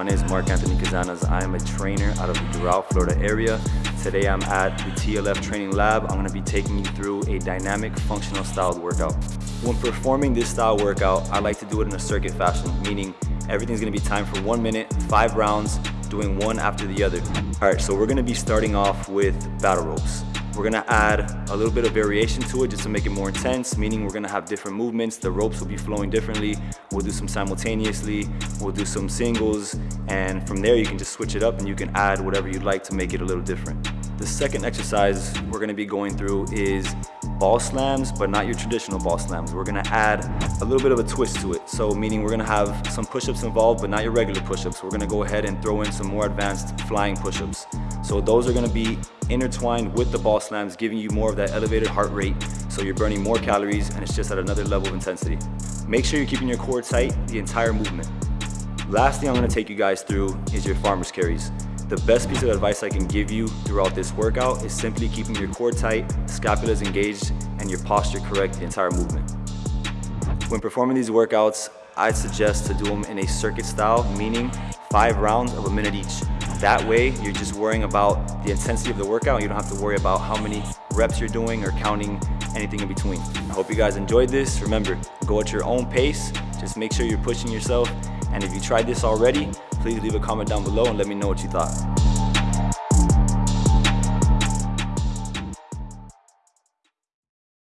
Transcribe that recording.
My name is Mark Anthony Cazanas. I am a trainer out of the Doral, Florida area. Today I'm at the TLF Training Lab. I'm gonna be taking you through a dynamic functional styled workout. When performing this style workout, I like to do it in a circuit fashion, meaning everything's gonna be timed for one minute, five rounds, doing one after the other. All right, so we're gonna be starting off with battle ropes. We're gonna add a little bit of variation to it just to make it more intense, meaning we're gonna have different movements. The ropes will be flowing differently. We'll do some simultaneously, we'll do some singles, and from there you can just switch it up and you can add whatever you'd like to make it a little different. The second exercise we're gonna be going through is ball slams, but not your traditional ball slams. We're gonna add a little bit of a twist to it. So meaning we're gonna have some push-ups involved, but not your regular push-ups. We're gonna go ahead and throw in some more advanced flying push-ups. So those are gonna be intertwined with the ball slams, giving you more of that elevated heart rate. So you're burning more calories and it's just at another level of intensity. Make sure you're keeping your core tight the entire movement. Last thing I'm gonna take you guys through is your farmer's carries. The best piece of advice I can give you throughout this workout is simply keeping your core tight, scapula is engaged, and your posture correct the entire movement. When performing these workouts, I suggest to do them in a circuit style, meaning five rounds of a minute each. That way, you're just worrying about the intensity of the workout you don't have to worry about how many reps you're doing or counting anything in between. I hope you guys enjoyed this. Remember, go at your own pace. Just make sure you're pushing yourself. And if you tried this already, please leave a comment down below and let me know what you thought.